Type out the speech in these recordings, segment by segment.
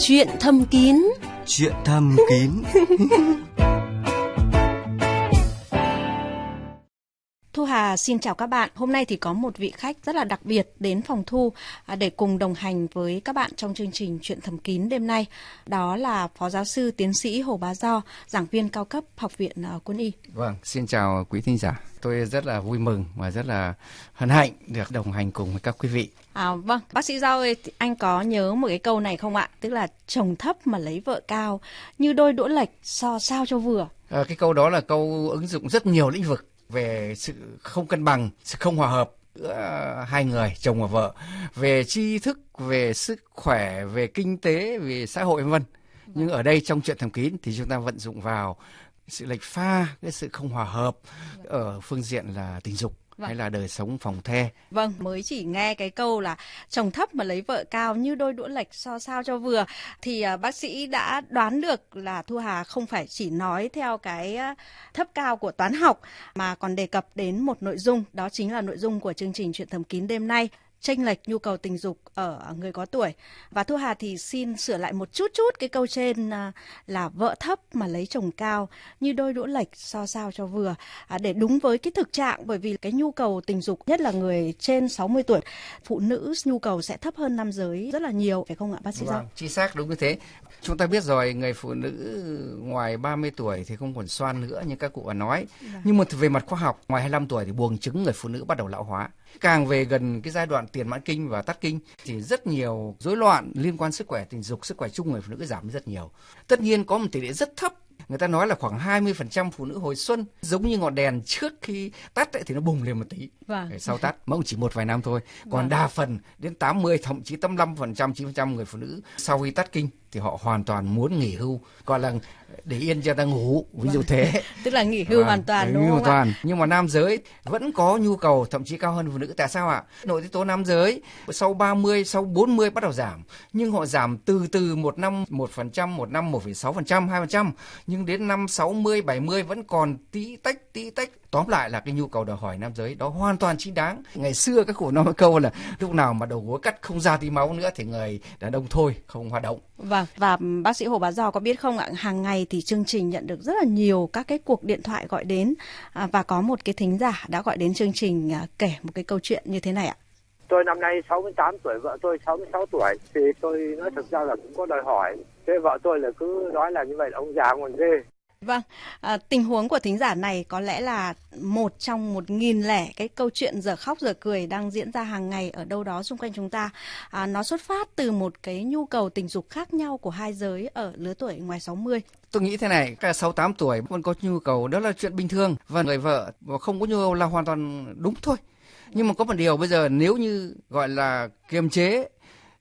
Chuyện thâm kín. Chuyện thâm kín. Xin chào các bạn. Hôm nay thì có một vị khách rất là đặc biệt đến phòng Thu à, để cùng đồng hành với các bạn trong chương trình Chuyện thầm kín đêm nay. Đó là Phó Giáo sư Tiến sĩ Hồ Bá Do, giảng viên cao cấp Học viện à, Quân y. Vâng, xin chào quý thính giả. Tôi rất là vui mừng và rất là hân hạnh được đồng hành cùng với các quý vị. À, vâng, bác sĩ Do ơi, anh có nhớ một cái câu này không ạ? Tức là chồng thấp mà lấy vợ cao, như đôi đũa lệch so sao cho vừa. À, cái câu đó là câu ứng dụng rất nhiều lĩnh vực về sự không cân bằng, sự không hòa hợp giữa hai người chồng và vợ về tri thức về sức khỏe về kinh tế về xã hội vân vân. Nhưng ở đây trong chuyện thầm kín thì chúng ta vận dụng vào sự lệch pha cái sự không hòa hợp ở phương diện là tình dục. Vâng. hay là đời sống phòng the. Vâng, mới chỉ nghe cái câu là chồng thấp mà lấy vợ cao như đôi đũa lệch so sao cho vừa thì uh, bác sĩ đã đoán được là Thu Hà không phải chỉ nói theo cái uh, thấp cao của toán học mà còn đề cập đến một nội dung đó chính là nội dung của chương trình chuyện thầm kín đêm nay tranh lệch nhu cầu tình dục ở người có tuổi. Và Thu Hà thì xin sửa lại một chút chút cái câu trên à, là vợ thấp mà lấy chồng cao như đôi đũa lệch so sao cho vừa. À, để đúng với cái thực trạng bởi vì cái nhu cầu tình dục nhất là người trên 60 tuổi phụ nữ nhu cầu sẽ thấp hơn nam giới rất là nhiều phải không ạ bác sĩ vâng, chính xác đúng như thế. Chúng ta biết rồi người phụ nữ ngoài 30 tuổi thì không còn xoan nữa như các cụ đã nói. Vâng. nhưng mà về mặt khoa học ngoài 25 tuổi thì buồng trứng người phụ nữ bắt đầu lão hóa càng về gần cái giai đoạn tiền mãn kinh và tắt kinh thì rất nhiều rối loạn liên quan sức khỏe tình dục sức khỏe chung người phụ nữ giảm rất nhiều tất nhiên có một tỷ lệ rất thấp người ta nói là khoảng 20% phụ nữ hồi xuân giống như ngọn đèn trước khi tắt ấy, thì nó bùng lên một tí vâng. sau tắt mà cũng chỉ một vài năm thôi còn vâng. đa phần đến 80 thậm chí 85% 9% người phụ nữ sau khi tắt kinh thì họ hoàn toàn muốn nghỉ hưu gọi là để yên cho ta ngủ ví dụ thế. Tức là nghỉ hưu vâng, hoàn toàn đúng không hoàn toàn. Nhưng mà nam giới vẫn có nhu cầu thậm chí cao hơn phụ nữ. Tại sao ạ? Nội tiết tố nam giới sau 30 sau 40 bắt đầu giảm. Nhưng họ giảm từ từ một năm một phần trăm một năm 1,6 phần trăm hai phần trăm. Nhưng đến năm 60 70 vẫn còn tí tách tí tách tóm lại là cái nhu cầu đòi hỏi nam giới đó hoàn toàn chính đáng. Ngày xưa các cụ nói một câu là lúc nào mà đầu gối cắt không ra tí máu nữa thì người đàn ông thôi không hoạt động. Vâng và bác sĩ hồ bá giò có biết không ạ? Hàng ngày thì chương trình nhận được rất là nhiều các cái cuộc điện thoại gọi đến à, và có một cái thính giả đã gọi đến chương trình à, kể một cái câu chuyện như thế này ạ. Tôi năm nay 68 tuổi, vợ tôi 66 tuổi. Thì tôi nói thực ra là cũng có đòi hỏi. Thế vợ tôi là cứ nói là như vậy là ông già còn ghê. Vâng, à, tình huống của thính giả này có lẽ là một trong một nghìn lẻ cái câu chuyện giờ khóc giờ cười đang diễn ra hàng ngày ở đâu đó xung quanh chúng ta. À, nó xuất phát từ một cái nhu cầu tình dục khác nhau của hai giới ở lứa tuổi ngoài 60. Tôi nghĩ thế này, cả 68 tuổi vẫn có nhu cầu, đó là chuyện bình thường. Và người vợ không có nhu cầu là hoàn toàn đúng thôi. Nhưng mà có một điều bây giờ nếu như gọi là kiềm chế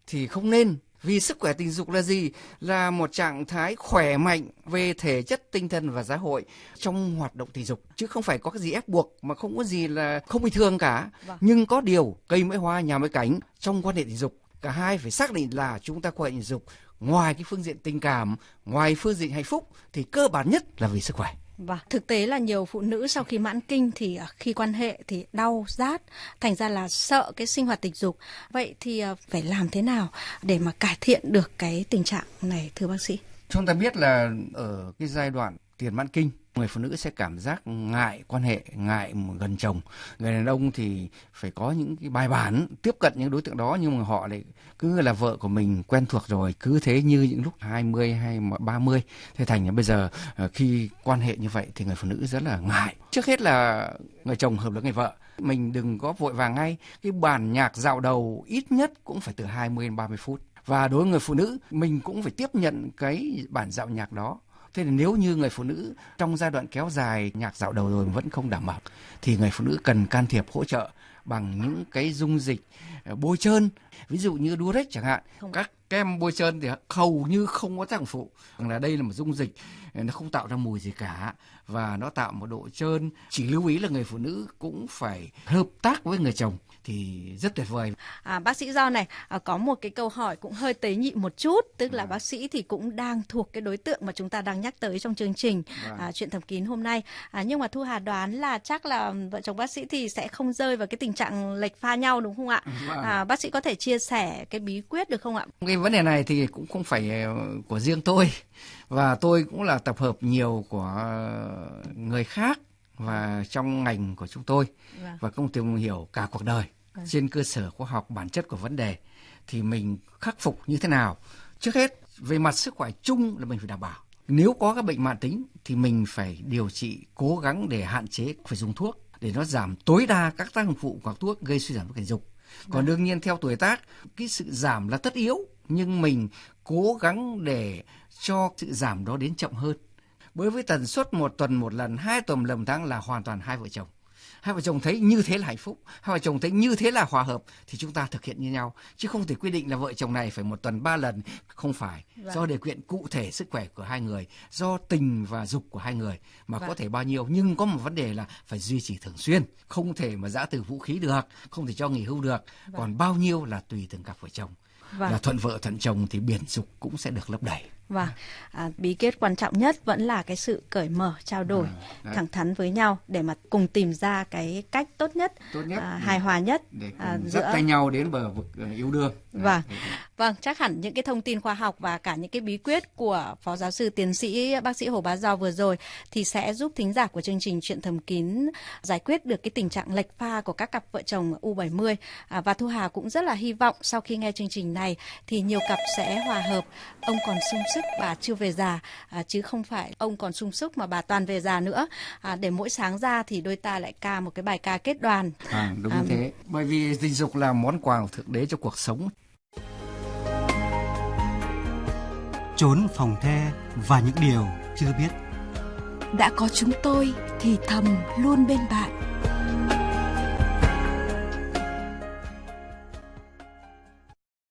thì không nên vì sức khỏe tình dục là gì? Là một trạng thái khỏe mạnh về thể chất, tinh thần và xã hội trong hoạt động tình dục. Chứ không phải có cái gì ép buộc mà không có gì là không bình thường cả. Vâng. Nhưng có điều cây mới hoa nhà mới cánh trong quan hệ tình dục. Cả hai phải xác định là chúng ta quan hệ tình dục ngoài cái phương diện tình cảm, ngoài phương diện hạnh phúc thì cơ bản nhất là vì sức khỏe. Và thực tế là nhiều phụ nữ sau khi mãn kinh thì à, khi quan hệ thì đau rát, thành ra là sợ cái sinh hoạt tình dục. Vậy thì à, phải làm thế nào để mà cải thiện được cái tình trạng này thưa bác sĩ? Chúng ta biết là ở cái giai đoạn tiền mãn kinh người phụ nữ sẽ cảm giác ngại quan hệ, ngại gần chồng. Người đàn ông thì phải có những cái bài bản, tiếp cận những đối tượng đó, nhưng mà họ lại cứ là vợ của mình, quen thuộc rồi, cứ thế như những lúc 20 hay 30 thế thành là bây giờ ờ, khi quan hệ như vậy thì người phụ nữ rất là ngại. Trước hết là người chồng hợp với người vợ. Mình đừng có vội vàng ngay. Cái bản nhạc dạo đầu ít nhất cũng phải từ 20 đến 30 phút. Và đối với người phụ nữ, mình cũng phải tiếp nhận cái bản dạo nhạc đó. Thế thì nếu như người phụ nữ trong giai đoạn kéo dài nhạc dạo đầu rồi vẫn không đảm bảo, thì người phụ nữ cần can thiệp, hỗ trợ bằng những cái dung dịch bôi trơn ví dụ như Durex chẳng hạn không. các kem bôi trơn thì hầu như không có tác dụng phụ là đây là một dung dịch ờ, nó không tạo ra mùi gì cả và nó tạo một độ trơn chỉ lưu ý là người phụ nữ cũng phải hợp tác với người chồng thì rất tuyệt vời. À, bác sĩ Do này à, có một cái câu hỏi cũng hơi tế nhị một chút, tức là à. bác sĩ thì cũng đang thuộc cái đối tượng mà chúng ta đang nhắc tới trong chương trình à. À, chuyện thầm kín hôm nay. À, nhưng mà Thu Hà đoán là chắc là vợ chồng bác sĩ thì sẽ không rơi vào cái tình trạng lệch pha nhau đúng không ạ? À, bác sĩ có thể chia sẻ cái bí quyết được không ạ? Cái vấn đề này thì cũng không phải ờ, của riêng tôi và tôi cũng là tập hợp nhiều của người khác và trong ngành của chúng tôi vâng. và công tìm hiểu cả cuộc đời vâng. trên cơ sở khoa học bản chất của vấn đề thì mình khắc phục như thế nào trước hết về mặt sức khỏe chung là mình phải đảm bảo nếu có các bệnh mạng tính thì mình phải điều trị cố gắng để hạn chế phải dùng thuốc để nó giảm tối đa các tác dụng phụ của thuốc gây suy giảm tình dục còn đương nhiên theo tuổi tác, cái sự giảm là tất yếu, nhưng mình cố gắng để cho sự giảm đó đến chậm hơn. Bởi với tần suất một tuần, một lần, hai tuần lần tháng là hoàn toàn hai vợ chồng hai vợ chồng thấy như thế là hạnh phúc hai vợ chồng thấy như thế là hòa hợp thì chúng ta thực hiện như nhau chứ không thể quy định là vợ chồng này phải một tuần ba lần không phải vâng. do điều kiện cụ thể sức khỏe của hai người do tình và dục của hai người mà vâng. có thể bao nhiêu nhưng có một vấn đề là phải duy trì thường xuyên không thể mà giã từ vũ khí được không thể cho nghỉ hưu được vâng. còn bao nhiêu là tùy từng cặp vợ chồng vâng. là thuận vợ thuận chồng thì biển dục cũng sẽ được lấp đầy Vâng, à, bí kết quan trọng nhất vẫn là cái sự cởi mở, trao đổi, à, thẳng thắn với nhau để mà cùng tìm ra cái cách tốt nhất, tốt nhất à, hài hòa nhất để à, giữa tay nhau đến bờ vực à, yêu đương. Vâng, vâng, chắc hẳn những cái thông tin khoa học và cả những cái bí quyết của phó giáo sư tiến sĩ bác sĩ Hồ Bá Do vừa rồi thì sẽ giúp thính giả của chương trình chuyện thầm kín giải quyết được cái tình trạng lệch pha của các cặp vợ chồng U70 à, và Thu Hà cũng rất là hy vọng sau khi nghe chương trình này thì nhiều cặp sẽ hòa hợp. Ông còn sung sức bà chưa về già à, chứ không phải ông còn sung sức mà bà toàn về già nữa. À, để mỗi sáng ra thì đôi ta lại ca một cái bài ca kết đoàn. À, đúng à, thế. Bởi vì tình dục là món quà của thượng đế cho cuộc sống. Trốn phòng the và những điều chưa biết. Đã có chúng tôi thì thầm luôn bên bạn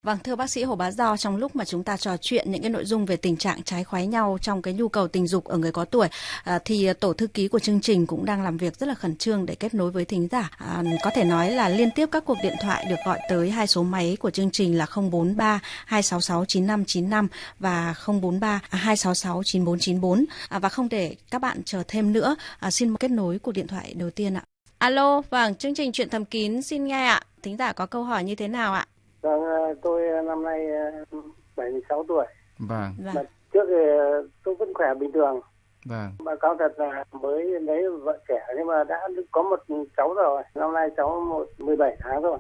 Vâng, thưa bác sĩ Hồ Bá Do, trong lúc mà chúng ta trò chuyện những cái nội dung về tình trạng trái khoái nhau trong cái nhu cầu tình dục ở người có tuổi, à, thì tổ thư ký của chương trình cũng đang làm việc rất là khẩn trương để kết nối với thính giả. À, có thể nói là liên tiếp các cuộc điện thoại được gọi tới hai số máy của chương trình là 043 266 9595 và 043 266 9494. À, và không để các bạn chờ thêm nữa, à, xin kết nối cuộc điện thoại đầu tiên ạ. Alo, vâng, chương trình chuyện thầm kín xin nghe ạ. Thính giả có câu hỏi như thế nào ạ? Vâng, ờ, tôi ờ, năm nay 76 ờ, tuổi. Vâng. Mà trước thì tôi vẫn khỏe bình thường. Vâng. Mà cáo thật là mới lấy vợ trẻ nhưng mà đã có một cháu rồi. Năm nay cháu một 17 tháng rồi.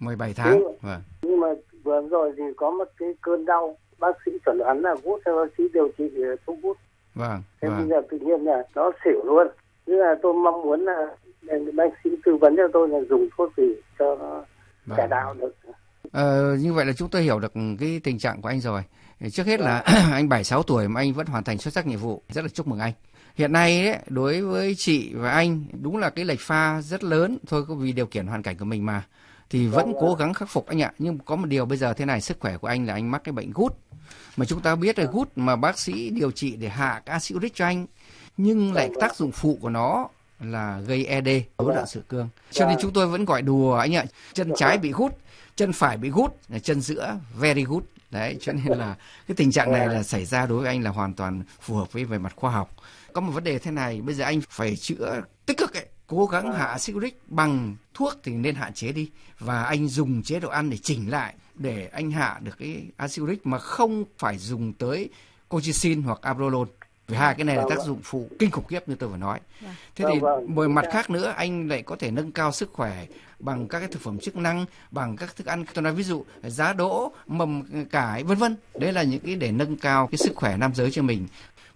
17 tháng. Nhưng, vâng. Nhưng mà vừa rồi thì có một cái cơn đau. Bác sĩ chuẩn đoán là gút theo bác sĩ điều trị thuốc gút. Vâng. Thế vâng. bây giờ tự nhiên là nó xỉu luôn. Nên là tôi mong muốn là bác sĩ tư vấn cho tôi là dùng thuốc gì cho nó vâng. cải đạo được. Ờ, như vậy là chúng tôi hiểu được cái tình trạng của anh rồi. Trước hết là anh 76 tuổi mà anh vẫn hoàn thành xuất sắc nhiệm vụ, rất là chúc mừng anh. Hiện nay ấy, đối với chị và anh đúng là cái lệch pha rất lớn thôi vì điều kiện hoàn cảnh của mình mà. Thì vẫn cố gắng khắc phục anh ạ. Nhưng có một điều bây giờ thế này sức khỏe của anh là anh mắc cái bệnh gút. Mà chúng ta biết là gút mà bác sĩ điều trị để hạ acid uric cho anh nhưng lại tác dụng phụ của nó là gây ED, rối loạn sữa cương. Cho nên chúng tôi vẫn gọi đùa anh ạ, chân trái bị gút chân phải bị gút chân giữa very good đấy cho nên là cái tình trạng này là xảy ra đối với anh là hoàn toàn phù hợp với về mặt khoa học có một vấn đề thế này bây giờ anh phải chữa tích cực ấy cố gắng hạ acid uric bằng thuốc thì nên hạn chế đi và anh dùng chế độ ăn để chỉnh lại để anh hạ được cái acid mà không phải dùng tới colchicine hoặc abrolone vì hai cái này là tác dụng phụ kinh khủng khiếp như tôi vừa nói. Vâng. Thế thì một vâng. mặt khác nữa anh lại có thể nâng cao sức khỏe bằng các cái thực phẩm chức năng, bằng các thức ăn tôi nói ví dụ giá đỗ, mầm cải vân vân. Đấy là những cái để nâng cao cái sức khỏe nam giới cho mình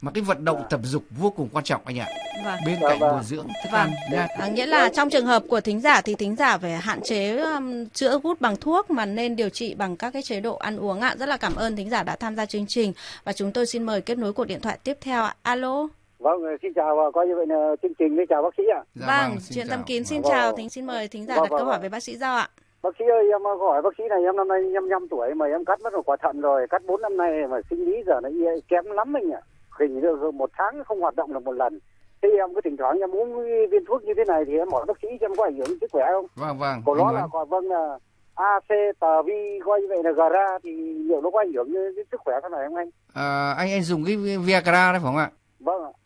mà cái vận động tập dục vô cùng quan trọng anh ạ. Vâng. Bên cạnh bồi dưỡng thức vâng. ăn nha. À, nghĩa là trong trường hợp của thính giả thì thính giả phải hạn chế um, chữa gút bằng thuốc mà nên điều trị bằng các cái chế độ ăn uống ạ. Rất là cảm ơn thính giả đã tham gia chương trình và chúng tôi xin mời kết nối cuộc điện thoại tiếp theo ạ. Alo. Vâng, xin chào và coi như vậy là chương trình với chào bác sĩ ạ. Dạ, vâng, vâng chuyện tâm kín xin vâng, chào, thính xin mời thính giả vâng, đặt vâng, câu hỏi vâng. với bác sĩ Giao ạ. Bác sĩ ơi, em hỏi bác sĩ này em năm nay 55 tuổi mà em cắt mất một quả thận rồi, cắt 4 năm nay mà sinh lý giờ nó kém lắm anh ạ. Hình được một tháng không hoạt động được một lần. Thế em cứ thỉnh thoảng em uống viên thuốc như thế này thì em hỏi bác sĩ xem có ảnh hưởng sức khỏe không? Vâng vâng. Của nó là còn vâng là AC tờ vi coi như vậy là gara thì liệu nó có ảnh hưởng đến sức khỏe thế này không anh? À, anh anh dùng cái Viagra đấy phải không ạ?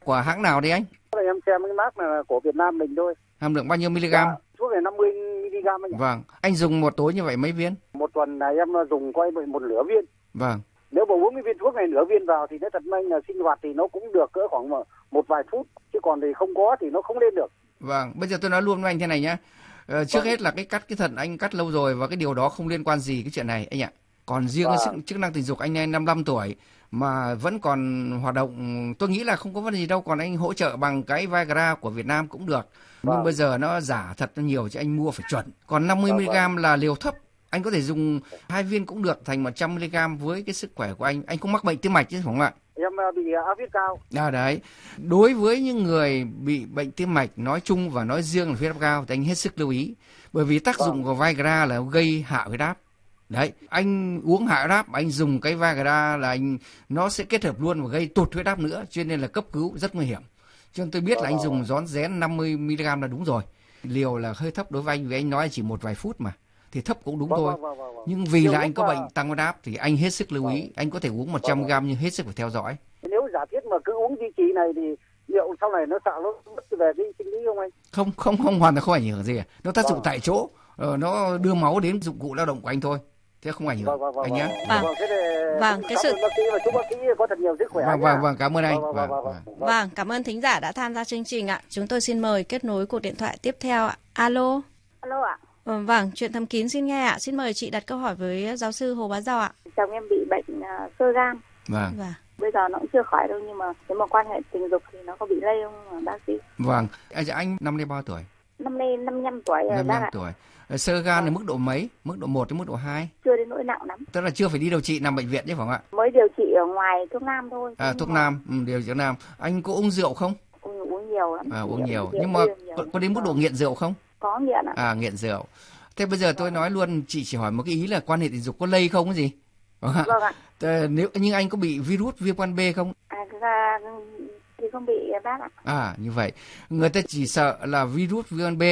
Của hãng nào đấy anh? Em xem cái mác là của Việt Nam mình thôi. Hàm lượng bao nhiêu mg? Dạ, thuốc này 50 mg anh. Vâng, anh dùng một tối như vậy mấy viên? Một tuần này em dùng quay một nửa viên. Vâng. Nếu mà uống cái viên thuốc này nửa viên vào thì nó thật may là sinh hoạt thì nó cũng được cỡ khoảng một, vài phút chứ còn thì không có thì nó không lên được. Vâng, bây giờ tôi nói luôn với anh thế này nhé. Ờ, trước Vâng. hết là cái cắt cái thận anh cắt lâu rồi và cái điều đó không liên quan gì cái chuyện này anh ạ. Còn riêng cái Vâng. sức chức năng tình dục anh ấy 55 tuổi mà vẫn còn hoạt động tôi nghĩ là không có vấn đề gì đâu còn anh hỗ trợ bằng cái Viagra của Việt Nam cũng được. Nhưng Vâng. bây giờ nó giả thật nhiều chứ anh mua phải chuẩn. Còn 50 Vâng, mg là liều thấp. Anh có thể dùng hai viên cũng được thành 100 mg với cái sức khỏe của anh. Anh không mắc bệnh tim mạch chứ không ạ? Em à, bị áp huyết cao. À đấy, đối với những người bị bệnh tim mạch nói chung và nói riêng là huyết áp cao thì anh hết sức lưu ý. Bởi vì tác dụng của Viagra là gây hạ huyết áp. Đấy, anh uống hạ huyết áp, anh dùng cái Viagra là anh nó sẽ kết hợp luôn và gây tụt huyết áp nữa, cho nên là cấp cứu rất nguy hiểm. Cho nên tôi biết là anh dùng rón rén 50 mg là đúng rồi. Liều là hơi thấp đối với anh vì anh nói chỉ một vài phút mà. Thì thấp cũng đúng Vâng, thôi. vâng, vâng, vâng, vâng. Nhưng vì là anh có bệnh tăng huyết áp thì anh hết sức lưu ý. Anh có thể uống 100 mg nhưng hết sức phải theo dõi. Nếu giả thiết mà cứ uống duy trì này thì liệu sau này nó sợ nó về cái sinh lý không anh? không không không hoàn toàn không ảnh hưởng gì nó tác dụng Vâng. tại chỗ ờ, nó đưa máu đến dụng cụ lao động của anh thôi thế không ảnh hưởng Vâng, vâng, vâng, anh nhé vâng. Vâng. Vâng, thế thì Vâng, cái sự- bác sĩ và chúc bác sĩ có thật nhiều sức khỏe. vâng vâng vâng cảm ơn anh Vâng, vâng, vâng, vâng, vâng. cảm ơn thính giả đã tham gia chương trình ạ. Chúng tôi xin mời kết nối cuộc điện thoại tiếp theo ạ. Alo. Alo ạ, Ờ, Vâng, chuyện thầm kín xin nghe ạ. Xin mời chị đặt câu hỏi với giáo sư Hồ Bá Giò ạ. chồng em bị bệnh sơ gan. vâng Vâng. Bây giờ nó cũng chưa khỏi đâu nhưng mà nếu mà quan hệ tình dục thì nó có bị lây không bác sĩ? vâng anh, anh năm nay bao tuổi Năm nay 55 tuổi rồi năm bác năm ạ. tuổi sơ gan là mức độ mấy mức độ 1 đến mức độ 2 Chưa đến nỗi nặng lắm. tức là chưa phải đi điều trị nằm bệnh viện chứ phải không ạ Mới điều trị ở ngoài thuốc nam thôi. à, thuốc nam ừ, điều trị nam anh có uống rượu không Uống, uống nhiều lắm. à, uống nhiều Rượu nhưng mà nhiều có, có đến mức độ nghiện rượu không Có nghiện ạ. à nghiện rượu thế bây giờ tôi nói luôn chị chỉ hỏi một cái ý là quan hệ tình dục có lây không cái gì Vâng ạ. Vâng ạ. Ờ, nếu nhưng anh có bị virus viêm gan B không À, ra thì không bị bác ạ. À như vậy, người ta chỉ sợ là virus viêm gan B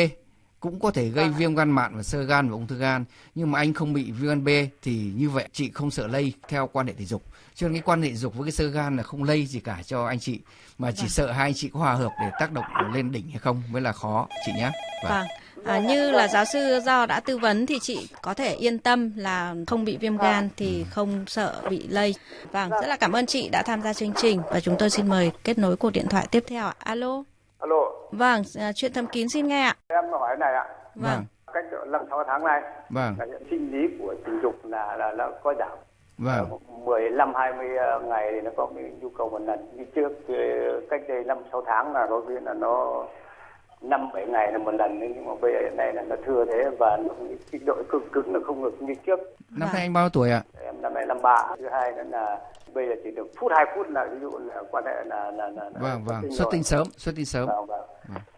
cũng có thể gây Vâng viêm gan mạn và sơ gan và ung thư gan. Nhưng mà anh không bị viêm gan B thì như vậy chị không sợ lây theo quan hệ tình dục. Cho nên cái quan hệ tình dục với cái sơ gan là không lây gì cả cho anh chị. Mà chỉ sợ hai anh chị có hòa hợp để tác động lên đỉnh hay không mới là khó chị nhé. Vâng. À, như là giáo sư Do đã tư vấn thì chị có thể yên tâm là không bị viêm gan thì không sợ bị lây. Vâng, rất là cảm ơn chị đã tham gia chương trình và chúng tôi xin mời kết nối cuộc điện thoại tiếp theo ạ. Alo. Alo, Vâng, à, chuyện thầm kín xin nghe ạ. em hỏi này ạ. Vâng. Cách năm sáu tháng này, vâng là hiện sinh lý của tình dục là là là có giảm. vâng 15 20 ngày thì nó có cái nhu cầu một lần. Như trước cách đây 5 6 tháng là đôi khi là nó 5 7 ngày là một lần nhưng mà bây giờ nay là nó thưa thế và nó cái độ cứng cứng nó không được như trước. năm nay anh bao tuổi ạ Em năm nay 53. Thứ hai nữa là bây giờ chỉ được phút 2 phút là ví dụ là quan hệ là là là, là vâng vâng xuất tinh sớm xuất tinh sớm Vâng, vâng.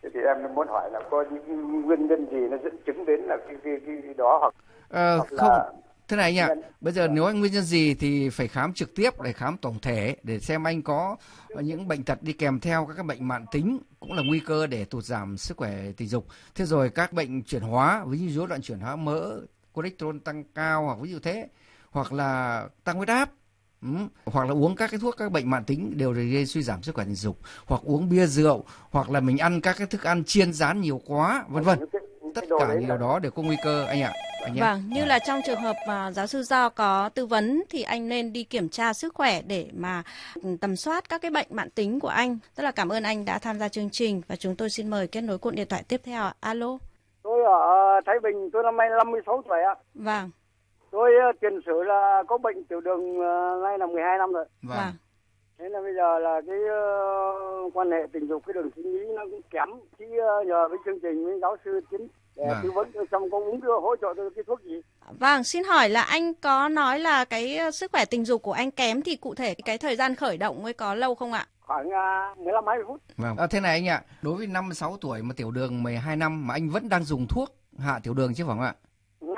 Thế thì em muốn hỏi là có những nguyên nhân gì nó dẫn chứng đến là cái cái cái đó hoặc Ờ, hoặc không là thế này anh ạ Nhân- bây giờ nếu anh nguyên nhân gì thì phải khám trực tiếp để khám tổng thể để xem anh có những bệnh tật đi kèm theo các bệnh mạn tính cũng là nguy cơ để tụt giảm sức khỏe tình dục. Thế rồi các bệnh chuyển hóa ví dụ rối loạn chuyển hóa mỡ cholesterol tăng cao hoặc ví dụ thế hoặc là tăng huyết áp Ừ. hoặc là uống các cái thuốc các bệnh mạn tính đều gây suy giảm sức khỏe tình dục hoặc uống bia rượu hoặc là mình ăn các cái thức ăn chiên rán nhiều quá vân vân. Tất cả những điều đó đều có nguy cơ anh ạ anh nhé. Vâng, như là trong trường hợp mà giáo sư Do có tư vấn thì anh nên đi kiểm tra sức khỏe để mà tầm soát các cái bệnh mãn tính của anh. Rất là cảm ơn anh đã tham gia chương trình và chúng tôi xin mời kết nối cuộc điện thoại tiếp theo ạ. Alo. Tôi ở Thái Bình, tôi năm nay 56 tuổi ạ. Vâng, Tôi ờ, tiền sử là có bệnh tiểu đường ờ, nay là 12 năm rồi. vâng. vâng. Thế là bây giờ là cái ờ, quan hệ tình dục cái đường sinh lý nó cũng kém. Chứ ờ, nhờ với chương trình với giáo sư tiến để Vâng. tư vấn tôi xong có uống đưa hỗ trợ tôi cái thuốc gì. Vâng, xin hỏi là anh có nói là cái ờ, sức khỏe tình dục của anh kém thì cụ thể cái thời gian khởi động mới có lâu không ạ? Khoảng uh, 15 20 phút. Vâng. À, thế này anh ạ, đối với 56 tuổi mà tiểu đường 12 năm mà anh vẫn đang dùng thuốc hạ tiểu đường chứ phải không ạ?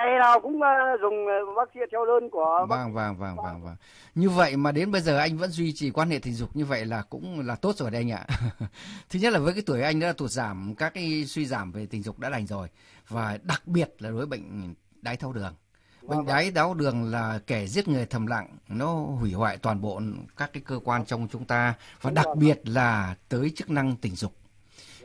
Ngày nào cũng ờ, dùng ờ, bác sĩ theo đơn của Vâng, vâng, vâng, vâng, vâng. Như vậy mà đến bây giờ anh vẫn duy trì quan hệ tình dục như vậy là cũng là tốt rồi đây anh ạ. Thứ nhất là với cái tuổi anh đã tụt giảm các cái suy giảm về tình dục đã lành rồi và đặc biệt là đối với bệnh đái tháo đường. Bệnh đái tháo đường là kẻ giết người thầm lặng, nó hủy hoại toàn bộ các cái cơ quan trong chúng ta và đặc biệt là tới chức năng tình dục.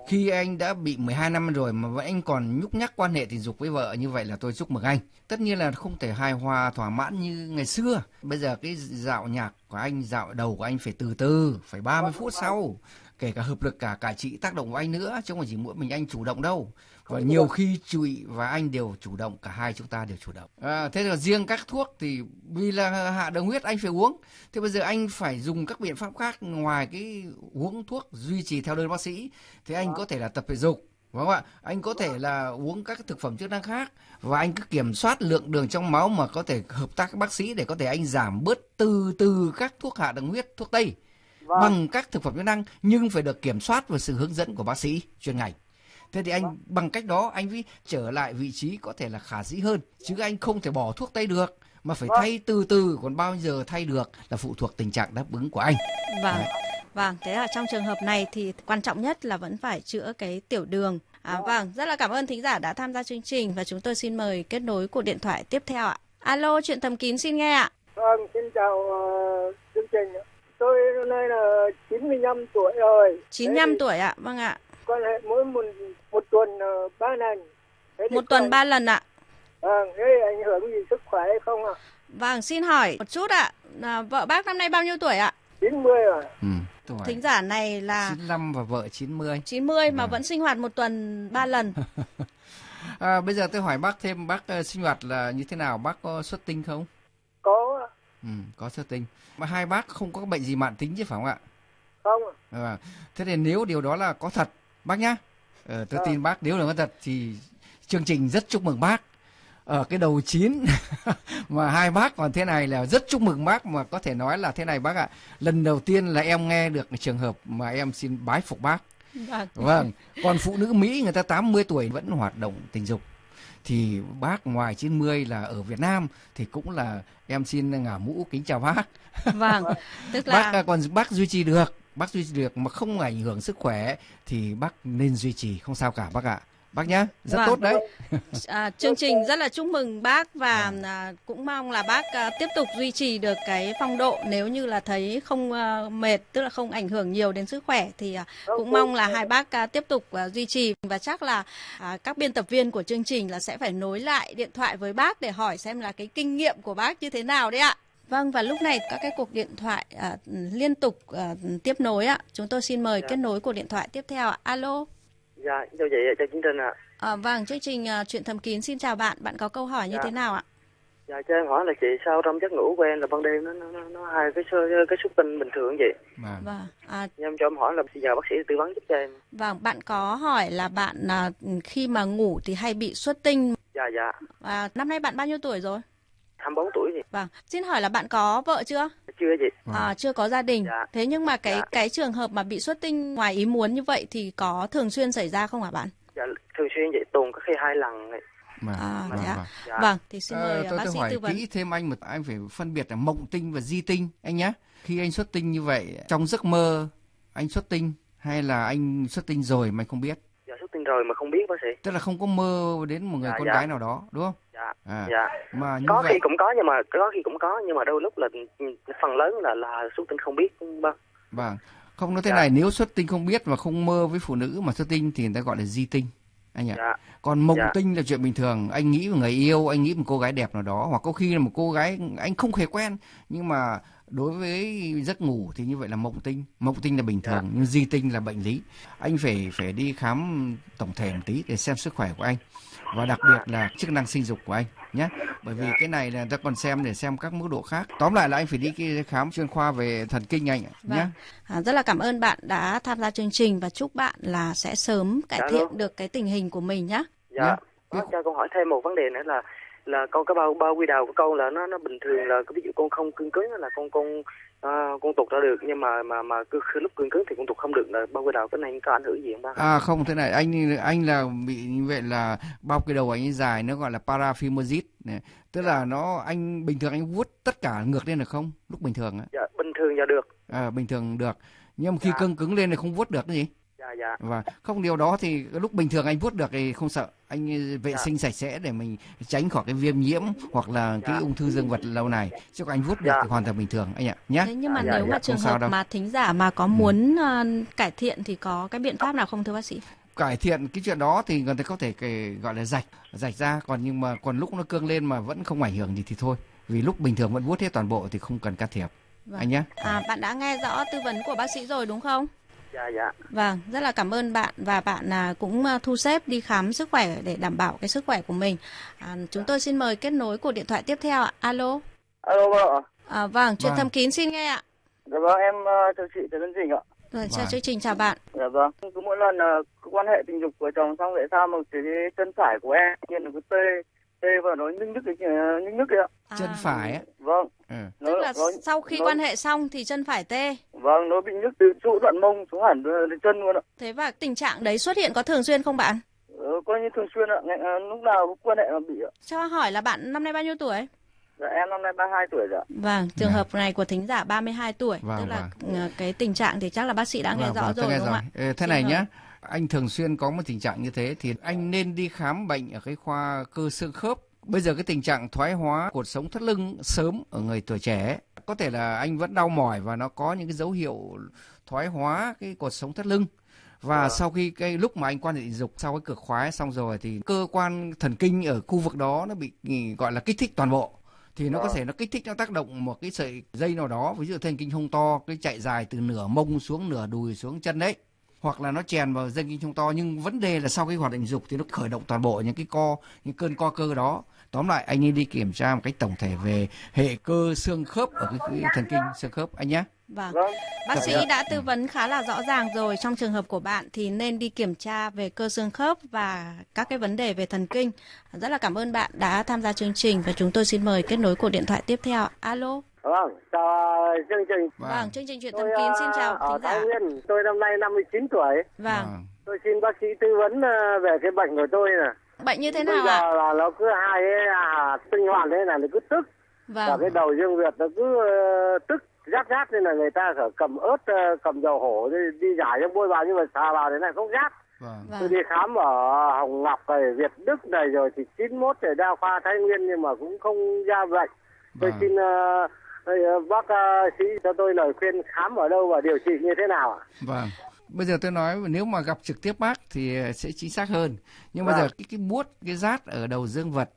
Khi anh đã bị 12 năm rồi mà vẫn anh còn nhúc nhắc quan hệ tình dục với vợ như vậy là tôi chúc mừng anh. Tất nhiên là không thể hài hòa thỏa mãn như ngày xưa. Bây giờ cái dạo nhạc của anh, dạo đầu của anh phải từ từ, phải 30 phút sau. Kể cả hợp lực cả cả chị tác động của anh nữa, chứ không phải chỉ mỗi mình anh chủ động đâu. Và nhiều khi chị và anh đều chủ động, cả hai chúng ta đều chủ động. À, thế là riêng các thuốc thì vì là hạ đường huyết anh phải uống. Thế bây giờ anh phải dùng các biện pháp khác ngoài cái uống thuốc duy trì theo đơn bác sĩ. Thì anh có thể là tập thể dục, Vâng ạ, anh có thể là uống các thực phẩm chức năng khác và anh cứ kiểm soát lượng đường trong máu mà có thể hợp tác với bác sĩ để có thể anh giảm bớt từ từ các thuốc hạ đường huyết, thuốc tây bằng các thực phẩm chức năng nhưng phải được kiểm soát và sự hướng dẫn của bác sĩ chuyên ngành. Thế thì anh bằng cách đó anh mới trở lại vị trí có thể là khả dĩ hơn chứ anh không thể bỏ thuốc tây được mà phải thay từ từ còn bao giờ thay được là phụ thuộc tình trạng đáp ứng của anh. Vâng. Vâng, thế là trong trường hợp này thì quan trọng nhất là vẫn phải chữa cái tiểu đường. À, vâng, rất là cảm ơn thính giả đã tham gia chương trình và chúng tôi xin mời kết nối cuộc điện thoại tiếp theo ạ. Alo, chuyện thầm kín xin nghe ạ. Vâng, xin chào uh, chương trình. Tôi hôm nay là 95 tuổi rồi. 95 Thế tuổi ạ, vâng ạ. Quan hệ mỗi một một tuần uh, ba lần. Thế Một tuần ba lần ạ. Vâng, thế ảnh hưởng gì sức khỏe hay không ạ? Vâng, xin hỏi một chút ạ. À, vợ bác năm nay bao nhiêu tuổi ạ? 90 rồi. Ừ, hỏi Thính giả này là 95 và vợ 90. 90 mà Vâng. vẫn sinh hoạt một tuần ba lần. À, bây giờ tôi hỏi bác thêm bác ờ, sinh hoạt là như thế nào? Bác có xuất tinh không? Có. Ừ, có xuất tinh. Mà hai bác không có bệnh gì mạn tính chứ phải không ạ? không? À, thế thì nếu điều đó là có thật bác nhá. Ờ, tôi Vâng. tin bác. Nếu là có thật thì chương trình rất chúc mừng bác. Ở cái đầu chín mà hai bác còn thế này là rất chúc mừng bác mà có thể nói là thế này bác ạ. Lần đầu tiên là em nghe được trường hợp mà em xin bái phục bác. Vâng. vâng. Còn phụ nữ Mỹ người ta 80 tuổi vẫn hoạt động tình dục. Thì bác ngoài 90 là ở Việt Nam thì cũng là em xin ngả mũ kính chào bác. Vâng. Tức bác là à, còn bác duy trì được bác duy trì được mà không ảnh hưởng sức khỏe thì bác nên duy trì không sao cả bác ạ. Bác nhá rất Vâng. tốt đấy. À, chương trình rất là chúc mừng bác và à, cũng mong là bác à, tiếp tục duy trì được cái phong độ. Nếu như là thấy không à, mệt tức là không ảnh hưởng nhiều đến sức khỏe thì à, cũng mong là hai bác à, tiếp tục à, duy trì. Và chắc là à, các biên tập viên của chương trình là sẽ phải nối lại điện thoại với bác để hỏi xem là cái kinh nghiệm của bác như thế nào đấy ạ. Vâng và lúc này các cái cuộc điện thoại à, liên tục à, tiếp nối ạ. Chúng tôi xin mời kết nối cuộc điện thoại tiếp theo ạ. Alo. Dạ, chào chị, chào chương trình ạ. À, vâng, chương trình à, chuyện thầm kín xin chào bạn. Bạn có câu hỏi như Dạ. thế nào ạ? Dạ, cho em hỏi là chị sao trong giấc ngủ của em là ban đêm nó nó nó, hai cái số cái xuất tinh bình thường vậy? Vâng. Vâng, à, Em cho em hỏi là bây giờ bác sĩ tư vấn giúp cho em. vâng, bạn có hỏi là bạn à, khi mà ngủ thì hay bị xuất tinh. Dạ dạ, À, năm nay bạn bao nhiêu tuổi rồi? 24 tuổi? Vâng, xin hỏi là bạn có vợ chưa? Chưa gì? À, chưa có gia đình. Dạ. Thế nhưng mà cái Dạ. cái trường hợp mà bị xuất tinh ngoài ý muốn như vậy thì có thường xuyên xảy ra không hả bạn? Dạ, thường xuyên vậy, tuần có khi hai lần này. Vâng, À, vâng, vâng. Dạ. Vâng, thì xin Ờ, mời à, tôi bác tôi sĩ hỏi tư vấn. kỹ thêm anh một anh phải phân biệt là mộng tinh và di tinh anh nhé khi anh xuất tinh như vậy trong giấc mơ anh xuất tinh hay là anh xuất tinh rồi mà anh không biết Tinh rồi mà không biết bác sĩ. tức là không có mơ đến một người Dạ, con dạ. gái nào đó đúng không Dạ, à, dạ. mà như Có vậy khi cũng có nhưng mà có khi cũng có nhưng mà đôi lúc là phần lớn là là xuất tinh không biết vâng. Vâng, không nói thế Dạ. này nếu xuất tinh không biết và không mơ với phụ nữ mà xuất tinh thì người ta gọi là di tinh anh ạ. Dạ. Còn mộng Dạ. tinh là chuyện bình thường, anh nghĩ về người yêu, anh nghĩ một cô gái đẹp nào đó hoặc có khi là một cô gái anh không hề quen nhưng mà đối với giấc ngủ thì như vậy là mộng tinh, mộng tinh là bình thường Dạ. nhưng di tinh là bệnh lý. Anh phải phải đi khám tổng thể một tí để xem sức khỏe của anh và đặc biệt là chức năng sinh dục của anh nhé bởi vì cái này là ta còn xem để xem các mức độ khác tóm lại là anh phải đi cái khám chuyên khoa về thần kinh anh ạ nhé Vâng. À, rất là cảm ơn bạn đã tham gia chương trình và chúc bạn là sẽ sớm cải Dạ thiện vâng. được cái tình hình của mình nhé. Dạ. Dạ. Bác cho con hỏi thêm một vấn đề nữa là là con cái bao bao quy đầu của con là nó nó bình thường là ví dụ con không cương cứng là con con à, con tụt ra được nhưng mà mà mà cứ khi lúc cương cứng thì con tụt không được là bao quy đầu cái này có ảnh hưởng gì không bác? À không thế này anh anh là bị như vậy là bao cái đầu anh dài nó gọi là paraphimosis tức là nó anh bình thường anh vuốt tất cả ngược lên được không lúc bình thường á Dạ bình thường dạ được. à, bình thường được nhưng mà khi Dạ. cưng cứng lên thì không vuốt được cái gì Dạ dạ. và không điều đó thì lúc bình thường anh vuốt được thì không sợ anh vệ Dạ. sinh sạch sẽ để mình tránh khỏi cái viêm nhiễm hoặc là cái Dạ. ung thư dương vật lâu này chứ còn anh vuốt được Dạ. thì hoàn toàn bình thường anh ạ nhé Thế nhưng mà Dạ, nếu dạ, mà trường hợp đâu. mà thính giả mà có muốn ờ, cải thiện thì có cái biện pháp nào không thưa bác sĩ? cải thiện cái chuyện đó thì người ta có thể cái, gọi là rạch rạch ra còn nhưng mà còn lúc nó cương lên mà vẫn không ảnh hưởng gì thì thôi vì lúc bình thường vẫn vuốt hết toàn bộ thì không cần can thiệp Vâng. anh nhé À, bạn đã nghe rõ tư vấn của bác sĩ rồi đúng không? Dạ dạ Vâng, rất là cảm ơn bạn và bạn à, cũng à, thu xếp đi khám sức khỏe để đảm bảo cái sức khỏe của mình. À, chúng tôi xin mời kết nối cuộc điện thoại tiếp theo ạ. Alo. alo vợ À, vâng, truyền Vâng. thầm kín xin nghe ạ. dạ vâng em uh, chào chị trần Lân Dình ạ Rồi, chào Vâng. chương trình chào bạn. dạ vâng cứ mỗi lần uh, quan hệ tình dục của chồng xong tại sao mà cái chân phải của em hiện là cứ tê tê và nó nhức nhức cái nhức nhức kìa À, chân phải ấy. vâng Ừ. nó, Tức là nó, sau khi nó- quan hệ xong thì chân phải tê. vâng nó bị nhức từ trụ đoạn mông xuống hẳn ờ, đến chân luôn ạ Thế và tình trạng đấy xuất hiện có thường xuyên không bạn? ờ, coi như thường xuyên ạ Ngày- ờ, lúc nào cũng quan hệ mà bị ạ Cho hỏi là bạn năm nay bao nhiêu tuổi? dạ em năm nay 32 tuổi rồi ạ Vâng, trường Dạ. hợp này của thính giả 32 tuổi, Vâng, tức là ờ, cái tình trạng thì chắc là bác sĩ đã nghe Vâng, rõ vâng, rồi nghe đúng không ạ? Thế Xin này mời. Anh thường xuyên có một tình trạng như thế thì anh nên đi khám bệnh ở cái khoa cơ xương khớp. Bây giờ cái tình trạng thoái hóa cột sống thắt lưng sớm ở người tuổi trẻ có thể là anh vẫn đau mỏi và nó có những cái dấu hiệu thoái hóa cái cột sống thắt lưng. Và sau khi cái lúc mà anh quan hệ tình dục sau cái cực khoái xong rồi thì cơ quan thần kinh ở khu vực đó nó bị ừ, gọi là kích thích toàn bộ. Thì nó có thể nó kích thích nó tác động một cái sợi dây nào đó ví dụ thần kinh hông to cái chạy dài từ nửa mông xuống nửa đùi xuống chân đấy hoặc là nó chèn vào dây kinh hông to nhưng vấn đề là sau khi hoạt động dục thì nó khởi động toàn bộ những cái co những cơn co cơ đó tóm lại anh nên đi kiểm tra một cách tổng thể về hệ cơ xương khớp ở cái, cái thần kinh xương khớp anh nhé Vâng. vâng Bác sĩ Dạ. đã tư vấn khá là rõ ràng rồi trong trường hợp của bạn thì nên đi kiểm tra về cơ xương khớp và các cái vấn đề về thần kinh. Rất là cảm ơn bạn đã tham gia chương trình và chúng tôi xin mời kết nối cuộc điện thoại tiếp theo. Alo. Vâng chào chương trình Vâng, chương trình chuyện tôi thầm kín xin ờ, chào ở thính Thái giả. Nguyên tôi năm nay 59 tuổi Vâng. tôi xin bác sĩ tư vấn ờ, về cái bệnh của tôi nè Bệnh như thế nào ạ? là nó cứ hai à, sinh hoạt thế là nó cứ tức và Vâng. cái đầu dương Việt nó cứ ờ, tức rát rát nên là người ta phải cầm ớt ờ, cầm dầu hổ đi, đi giải cho bôi vào nhưng mà xà vào thế này không rát Vâng. tôi Vâng. đi khám ở Hồng Ngọc này Việt Đức này rồi thì 91 ở đa khoa Thái Nguyên nhưng mà cũng không ra bệnh tôi Vâng. xin ờ, ờ, bác ờ, sĩ cho tôi lời khuyên khám ở đâu và điều trị như thế nào ạ Vâng. Bây giờ tôi nói nếu mà gặp trực tiếp bác thì sẽ chính xác hơn. Nhưng bây Vâng. giờ cái cái buốt cái rát ở đầu dương vật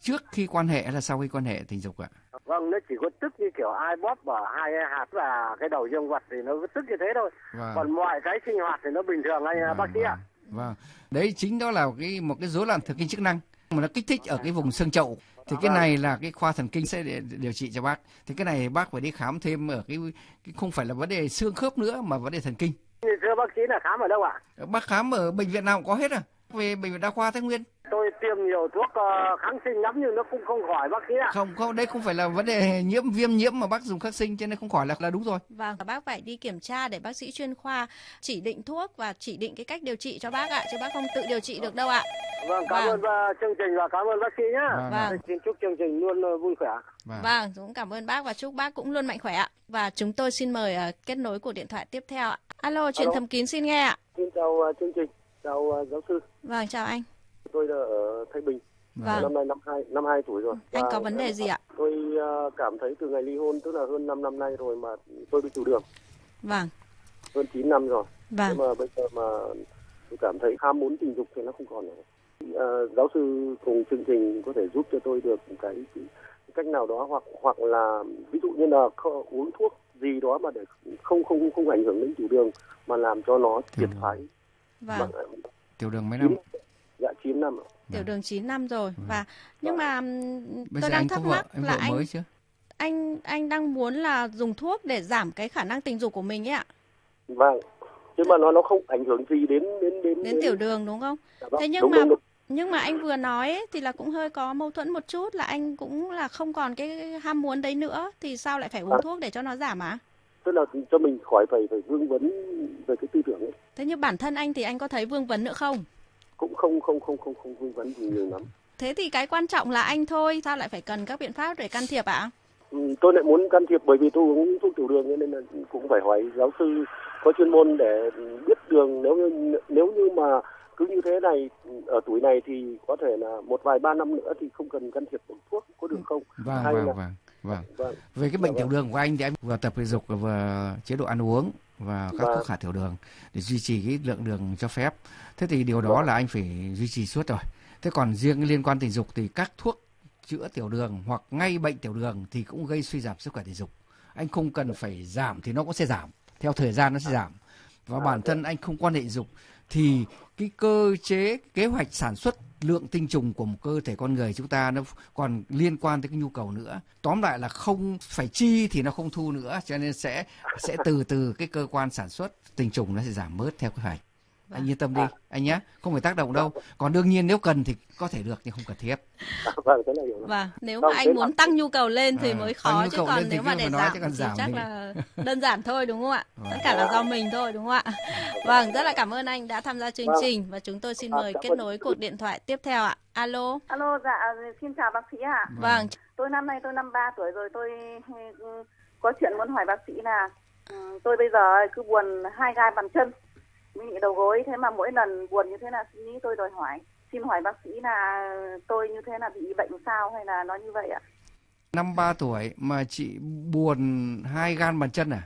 trước khi quan hệ hay là sau khi quan hệ tình dục ạ? vâng nó chỉ có tức như kiểu ai bóp ở hai hạt và cái đầu dương vật thì nó cứ tức như thế thôi Vâng. còn mọi cái sinh hoạt thì nó bình thường anh Vâng, bác sĩ ạ Vâng. vâng. Đấy chính đó là cái một cái rối loạn thần kinh chức năng mà nó kích thích ở cái vùng xương chậu. Thì cái này là cái khoa thần kinh sẽ điều trị cho bác. Thì cái này bác phải đi khám thêm ở cái, cái không phải là vấn đề xương khớp nữa mà vấn đề thần kinh. thưa bác sĩ là khám ở đâu ạ Bác khám ở bệnh viện nào cũng có hết à? Về bệnh viện đa khoa Thái Nguyên. tôi tiêm nhiều thuốc ờ, kháng sinh lắm nhưng nó cũng không khỏi bác sĩ ạ Không, không, đây không phải là vấn đề nhiễm viêm nhiễm mà bác dùng kháng sinh cho nên không khỏi là là đúng rồi. Vâng, bác phải đi kiểm tra để bác sĩ chuyên khoa chỉ định thuốc và chỉ định cái cách điều trị cho bác ạ, chứ bác không tự điều trị được đâu ạ. vâng cảm Vâng. ơn ờ, chương trình và cảm ơn bác sĩ nhá Vâng, Vâng. Xin chúc chương trình luôn ờ, vui khỏe Vâng. Vâng, cũng cảm ơn bác và chúc bác cũng luôn mạnh khỏe ạ. Và chúng tôi xin mời kết nối cuộc điện thoại tiếp theo ạ. Alo, chuyện thầm kín xin nghe ạ. xin chào chương trình chào giáo sư Vâng, chào anh. tôi là ở Thái Bình Vâng. năm nay năm hai năm hai tuổi rồi Anh Và có vấn đề gì ạ? tôi ờ, cảm thấy từ ngày ly hôn tức là hơn 5 năm nay rồi mà tôi bị tiểu đường Vâng, hơn 9 năm rồi vâng. nhưng mà bây giờ mà tôi cảm thấy ham muốn tình dục thì nó không còn nữa Ờ, giáo sư cùng chương trình có thể giúp cho tôi được cái, cái cách nào đó hoặc hoặc là ví dụ như là kho- uống thuốc gì đó mà để không không không ảnh hưởng đến tiểu đường mà làm cho nó triệt đường. phái Vâng, Mà- Tiểu đường mấy năm? dạ 9 năm ạ. tiểu đường 9 năm rồi và nhưng mà Bây tôi đang thắc vợ, mắc anh là vợ anh mới chưa? anh anh đang muốn là dùng thuốc để giảm cái khả năng tình dục của mình ấy ạ, vâng nhưng mà nó nó không ảnh hưởng gì đến đến đến đến tiểu đường đúng không? Dạ vâng, Thế nhưng đúng, mà đúng, đúng. nhưng mà anh vừa nói ấy, thì là cũng hơi có mâu thuẫn một chút là anh cũng là không còn cái ham muốn đấy nữa thì sao lại phải uống À. thuốc để cho nó giảm á? tức là cho mình khỏi phải phải vương vấn về cái tư tưởng ấy Thế nhưng bản thân anh thì anh có thấy vương vấn nữa không? cũng không không không không không vương vấn gì nhiều lắm Thế thì cái quan trọng là anh thôi, sao lại phải cần các biện pháp để can thiệp ạ? Ừ, tôi lại muốn can thiệp bởi vì tôi uống thuốc tiểu đường cho nên là cũng phải hỏi giáo sư có chuyên môn để biết đường nếu như nếu như mà cứ như thế này ở tuổi này thì có thể là một vài ba năm nữa thì không cần can thiệp bằng thuốc có được không? Vâng, Hay vâng, là- vâng, vâng. Vâng. Về cái bệnh Dạ tiểu vâng. đường của anh thì anh vừa tập thể dục vừa chế độ ăn uống và các Vâng. thuốc hạ tiểu đường để duy trì cái lượng đường cho phép. Thế thì điều đó là anh phải duy trì suốt rồi. Thế còn riêng liên quan tình dục thì các thuốc chữa tiểu đường hoặc ngay bệnh tiểu đường thì cũng gây suy giảm sức khỏe tình dục. Anh không cần phải giảm thì nó cũng sẽ giảm. Theo thời gian nó sẽ giảm. Và bản thân anh không quan hệ dục thì cái cơ chế, kế hoạch sản xuất lượng tinh trùng của một cơ thể con người chúng ta nó còn liên quan tới cái nhu cầu nữa. Tóm lại là không phải chi thì nó không thu nữa, cho nên sẽ sẽ từ từ cái cơ quan sản xuất tinh trùng nó sẽ giảm bớt theo kế hoạch anh yên tâm đi anh nhé không phải tác động đâu còn đương nhiên nếu cần thì có thì được nhưng không cần thiết vâng thế là hiểu rồi. Vâng, nếu Vâng, mà thế anh muốn là- tăng nhu cầu lên thì À, mới khó chứ còn nếu mà để giảm thì giảm chắc thì- là đơn giản thôi đúng không ạ? Vâng. Tất cả là do mình thôi đúng không ạ? Vâng, rất là cảm ơn anh đã tham gia chương Vâng. trình và chúng tôi xin À, mời kết nối cuộc điện thoại tiếp theo ạ. Alo. alo dạ xin chào bác sĩ ạ Vâng, tôi năm nay tôi năm ba tuổi rồi tôi ừ, có chuyện muốn hỏi bác sĩ là ừ, tôi bây giờ cứ buồn hai gai bàn chân bị đầu gối. Thế mà mỗi lần buồn như thế là suy nghĩ tôi đòi hỏi xin hỏi bác sĩ là tôi như thế là bị bệnh sao hay là nó như vậy ạ? Năm ba tuổi mà chị buồn hai gan bàn chân à?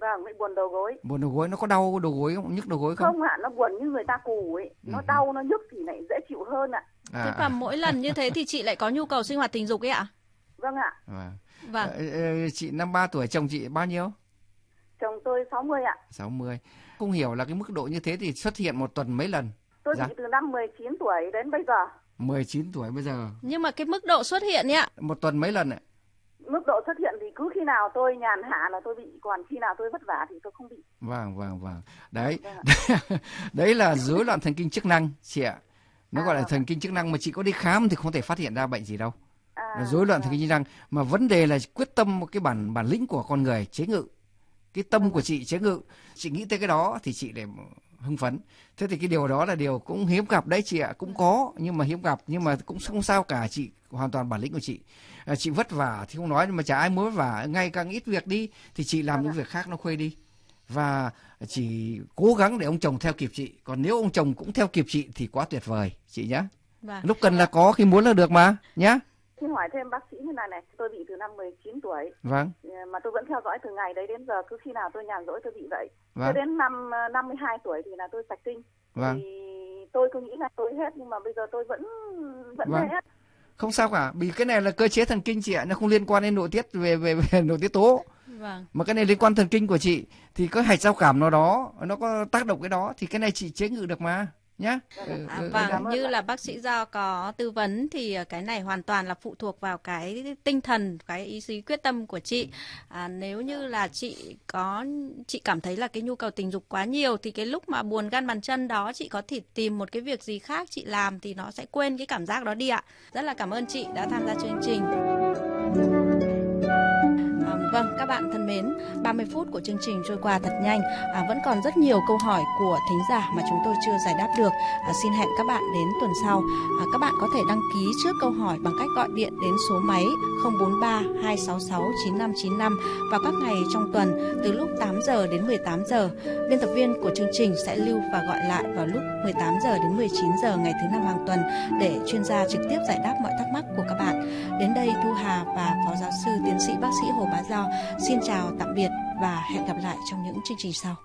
Vâng bị buồn đầu gối. Buồn đầu gối nó có đau đầu gối không? Nhức đầu gối không? Không ạ nó buồn như người ta cù ấy. Nó Ừ. đau nó nhức thì lại dễ chịu hơn ạ. Thế à, và mỗi lần như thế thì chị lại có nhu cầu sinh hoạt tình dục ấy ạ? vâng ạ. À. Vâng. Ờ, chị năm ba tuổi chồng chị bao nhiêu? Chồng tôi 60 ạ. 60 không hiểu là cái mức độ như thế thì xuất hiện một tuần mấy lần. Tôi Dạ. bị từ năm 19 tuổi đến bây giờ. 19 tuổi bây giờ. Nhưng mà cái mức độ xuất hiện ấy ạ, một tuần mấy lần ạ? Mức độ xuất hiện thì cứ khi nào tôi nhàn hạ là tôi bị còn khi nào tôi vất vả thì tôi không bị. Vâng vâng vâng. Đấy. Vâng đấy là rối loạn thần kinh chức năng chị ạ. Nó À, gọi là vâng. thần kinh chức năng mà chị có đi khám thì không thể phát hiện ra bệnh gì đâu. À, rối loạn thần vâng. kinh chức năng. Mà vấn đề là quyết tâm một cái bản bản lĩnh của con người chế ngự cái tâm của chị chế ngự chị nghĩ tới cái đó thì chị để hưng phấn. Thế thì cái điều đó là điều cũng hiếm gặp đấy chị ạ cũng có nhưng mà hiếm gặp nhưng mà cũng không sao cả chị hoàn toàn bản lĩnh của chị. À, chị vất vả thì không nói nhưng mà chả ai muốn vất vả. Ngày càng ít việc đi thì chị làm những việc khác nó khuây đi. Và chỉ cố gắng để ông chồng theo kịp chị. Còn nếu ông chồng cũng theo kịp chị thì quá tuyệt vời chị nhá. Vâng. lúc cần là có khi muốn là được mà nhá Xin hỏi thêm bác sĩ như này này, tôi bị từ năm 19 tuổi vâng ờ, mà tôi vẫn theo dõi từ ngày đấy đến giờ cứ khi nào tôi nhàn rỗi tôi bị vậy. vâng Cho đến năm ờ, 52 tuổi thì là tôi sạch kinh. vâng Thì tôi cứ nghĩ là tôi hết nhưng mà bây giờ tôi vẫn vẫn Vâng. hết. không sao cả vì cái này là cơ chế thần kinh chị ạ nó không liên quan đến nội tiết về về, về nội tiết tố Vâng. mà cái này liên quan thần kinh của chị thì có hạch giao cảm nào đó nó có tác động cái đó thì cái này chị chế ngự được mà nhá Ừ, À, ừ, vâng, đấy. như là bác sĩ Do có tư vấn thì ờ, cái này hoàn toàn là phụ thuộc vào cái tinh thần, cái ý chí quyết tâm của chị. À, nếu như là chị có chị cảm thấy là cái nhu cầu tình dục quá nhiều thì cái lúc mà buồn gan bàn chân đó chị có thể tìm một cái việc gì khác chị làm thì nó sẽ quên cái cảm giác đó đi ạ. Rất là cảm ơn chị đã tham gia chương trình. Vâng, các bạn thân mến, 30 phút của chương trình trôi qua thật nhanh. À, vẫn còn rất nhiều câu hỏi của thính giả mà chúng tôi chưa giải đáp được. À, xin hẹn các bạn đến tuần sau. À, các bạn có thể đăng ký trước câu hỏi bằng cách gọi điện đến số máy 043 266 9595 vào các ngày trong tuần từ lúc 8 giờ đến 18 giờ. Biên tập viên của chương trình sẽ lưu và gọi lại vào lúc 18 giờ đến 19 giờ ngày thứ năm hàng tuần để chuyên gia trực tiếp giải đáp mọi thắc mắc của các bạn. Đến đây Thu Hà và Phó Giáo sư Tiến sĩ Bác sĩ Hồ Bá Do xin chào tạm biệt và hẹn gặp lại trong những chương trình sau.